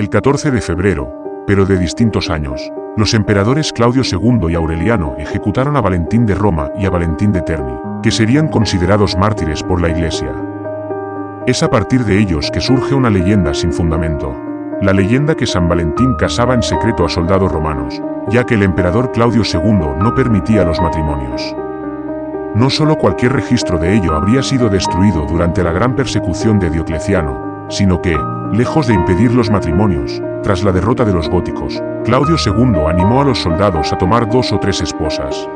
El 14 de febrero, pero de distintos años, los emperadores Claudio II y Aureliano ejecutaron a Valentín de Roma y a Valentín de Terni, que serían considerados mártires por la Iglesia. Es a partir de ellos que surge una leyenda sin fundamento. La leyenda que San Valentín casaba en secreto a soldados romanos, ya que el emperador Claudio II no permitía los matrimonios. No solo cualquier registro de ello habría sido destruido durante la gran persecución de Diocleciano, sino que, lejos de impedir los matrimonios, tras la derrota de los góticos, Claudio II animó a los soldados a tomar dos o tres esposas.